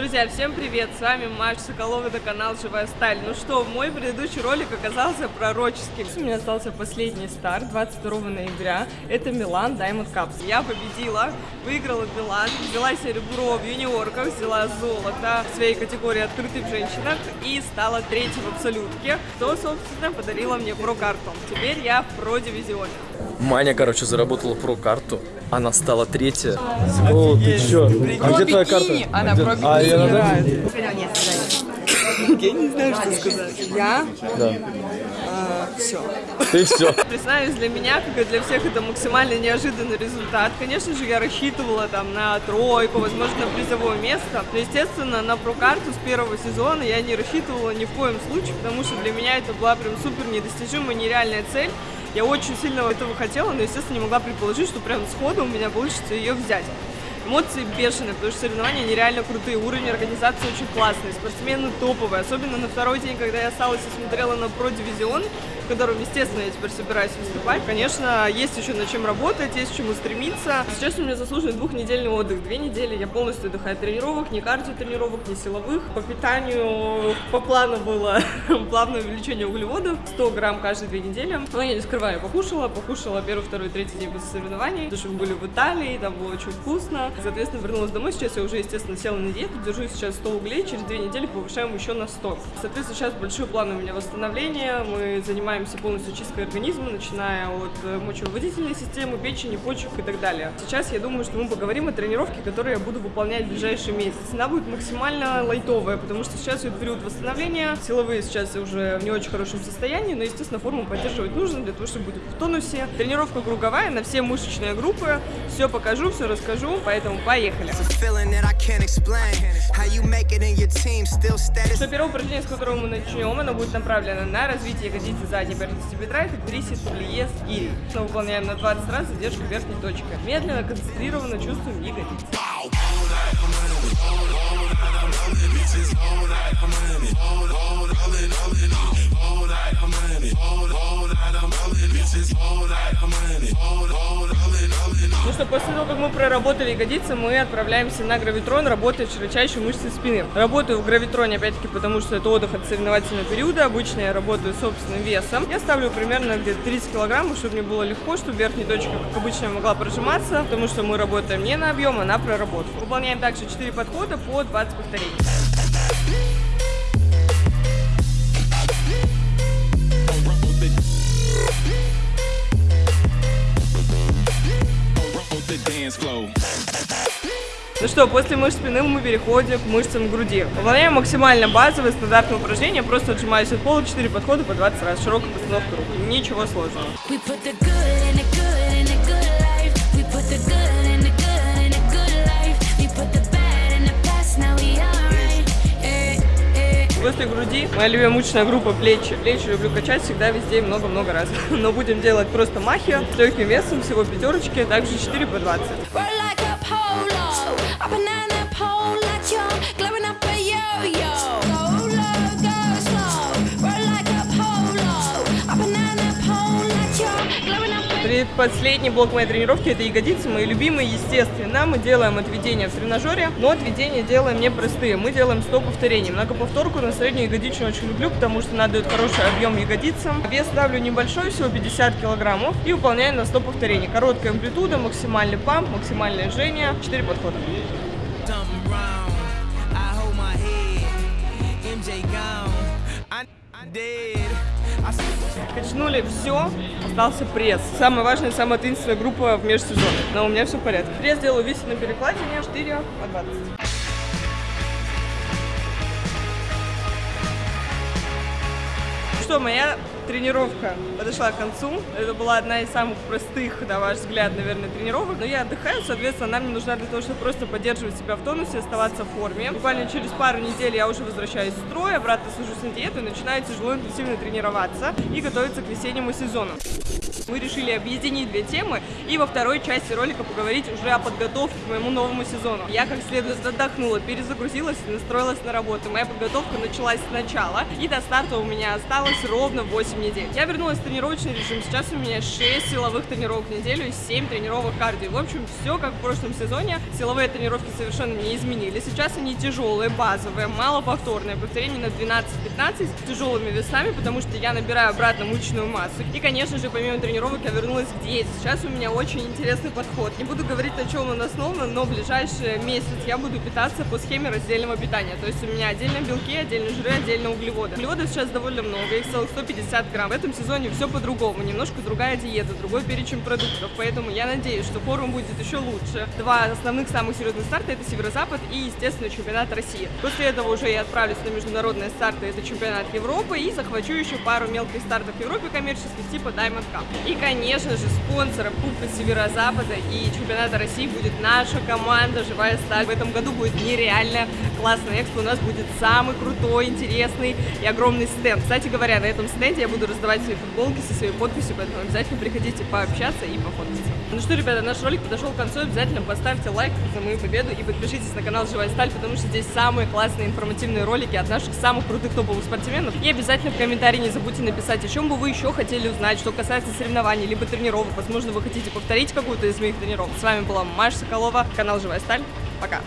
Друзья, всем привет! С вами Маша Соколова, это канал Живая Сталь. Ну что, мой предыдущий ролик оказался пророческим. У меня остался последний старт 22 ноября. Это Милан Diamond Cups. Я победила, выиграла Милан, взяла серебро в юниорках, взяла золото в своей категории открытых женщинах и стала третьей в абсолютке, что, собственно, подарила мне про-карту. Теперь я в про-дивизионе. Маня, короче, заработала про-карту. Она стала третья. О, ты чё? А где твоя карта? Она про А, надо? Я не знаю, что сказать. Я? Да. Все. Ты все. Признаюсь, для меня, как и для всех, это максимально неожиданный результат. Конечно же, я рассчитывала там на тройку, возможно, на призовое место. Но, естественно, на прокарту с первого сезона я не рассчитывала ни в коем случае, потому что для меня это была прям супер недостижимая, нереальная цель. Я очень сильно этого хотела, но, естественно, не могла предположить, что прям сходу у меня получится ее взять. Эмоции бешеные, потому что соревнования нереально крутые, уровень организации очень классный, спортсмены топовые, особенно на второй день, когда я осталась и смотрела на про-дивизион, в котором, естественно, я теперь собираюсь выступать. Конечно, есть еще над чем работать, есть к чему стремиться. Сейчас у меня заслуженный двухнедельный отдых. Две недели я полностью отдыхаю от тренировок, ни кардио тренировок, ни силовых. По питанию по плану было плавное увеличение углеводов, 100 грамм каждые две недели. Но я не скрываю, я покушала, покушала первый, второй, третий день после соревнований, потому что мы были в Италии, там было очень вкусно. Соответственно, вернулась домой, сейчас я уже, естественно, села на диету, держу сейчас 100 углей, через две недели повышаем еще на 100. Соответственно, сейчас большой план у меня восстановления, мы занимаемся полностью чисткой организма, начиная от э, мочевыводительной системы, печени, почек и так далее. Сейчас я думаю, что мы поговорим о тренировке, которую я буду выполнять в ближайший месяц. Она будет максимально лайтовая, потому что сейчас идет период восстановления, силовые сейчас уже в не очень хорошем состоянии, но, естественно, форму поддерживать нужно для того, чтобы быть в тонусе. Тренировка круговая на все мышечные группы, все покажу, все расскажу, поэтому поехали. still status. Что первое упражнение, с которого мы начнем, оно будет направлено на развитие ягодицы задней поверхности бедра, это присед плиес гири. Мы выполняем на 20 раз задержку верхней точки. Медленно, концентрированно чувствуем ягодицы. Что, после того, как мы проработали ягодицы, мы отправляемся на гравитрон, работать широчайшей мышцы спины. Работаю в гравитроне, опять-таки, потому что это отдых от соревновательного периода. Обычно я работаю собственным весом. Я ставлю примерно где-то 30 килограммов, чтобы мне было легко, чтобы верхняя точка, как обычно, могла прожиматься, потому что мы работаем не на объем, а на проработку. Выполняем также 4 подхода по 20 повторений. Ну что, после мышц спины мы переходим к мышцам груди. Выполняем максимально базовые стандартные упражнения, просто отжимаюсь от пола 4 подхода по 20 раз, широкая постановка рук. Ничего сложного. Eh, eh. После груди моя любимая группа плечи. Плечи люблю качать всегда, везде и много-много раз. Но будем делать просто махи с легким весом, всего пятерочки, также 4 по 20. Предпоследний блок моей тренировки это ягодицы, мои любимые, естественно. Мы делаем отведения в тренажере, но отведения делаем не простые. Мы делаем 100 повторений. Многоповторку на среднюю ягодичную очень люблю, потому что надо дает хороший объем ягодицам. Вес ставлю небольшой, всего 50 килограммов. И выполняю на 100 повторений. Короткая амплитуда, максимальный памп, максимальное жжение. 4 подхода. Dead. Качнули все, остался пресс. Самая важная, самая таинственная группа в межсезонье. Но у меня все в порядке. Пресс делаю висит на перекладине 4 по 20. Что, моя тренировка подошла к концу. Это была одна из самых простых, на ваш взгляд, наверное, тренировок. Но я отдыхаю, соответственно, она мне нужна для того, чтобы просто поддерживать себя в тонусе, оставаться в форме. Буквально через пару недель я уже возвращаюсь в строй, обратно сажусь на диету и начинаю тяжело интенсивно тренироваться и готовиться к весеннему сезону. Мы решили объединить две темы и во второй части ролика поговорить уже о подготовке к моему новому сезону. Я как следует отдохнула, перезагрузилась и настроилась на работу. Моя подготовка началась сначала, и до старта у меня осталось ровно 8 недель. Я вернулась в тренировочный режим. Сейчас у меня 6 силовых тренировок в неделю и 7 тренировок кардио. В общем, все как в прошлом сезоне. Силовые тренировки совершенно не изменились. Сейчас они тяжелые, базовые, малоповторные. Повторение на 12-15 с тяжелыми весами, потому что я набираю обратно мышечную массу. И, конечно же, помимо тренировок я вернулась к диете. Сейчас у меня очень интересный подход. Не буду говорить, на чем он основан, но в ближайший месяц я буду питаться по схеме раздельного питания. То есть у меня отдельно белки, отдельно жиры, отдельно углеводы. Углеводов сейчас довольно много, их целых 150 грамм. В этом сезоне все по-другому, немножко другая диета, другой перечень продуктов. Поэтому я надеюсь, что форум будет еще лучше. Два основных самых серьезных старта это Северо-Запад и, естественно, чемпионат России. После этого уже я отправлюсь на международные старты, это чемпионат Европы, и захвачу еще пару мелких стартов в Европе коммерческих типа Diamond Cup. И, конечно же, спонсором Кубка Северо-Запада и чемпионата России будет наша команда «Живая сталь». В этом году будет нереально классный экспо. У нас будет самый крутой, интересный и огромный стенд. Кстати говоря, на этом стенде я буду раздавать свои футболки со своей подписью, поэтому обязательно приходите пообщаться и пофоткаться. Ну что, ребята, наш ролик подошел к концу. Обязательно поставьте лайк за мою победу и подпишитесь на канал «Живая сталь», потому что здесь самые классные информативные ролики от наших самых крутых топовых спортсменов. И обязательно в комментарии не забудьте написать, о чем бы вы еще хотели узнать, что касается соревнований, либо тренировок. Возможно, вы хотите повторить какую-то из моих тренировок. С вами была Маша Соколова, канал «Живая сталь». Пока!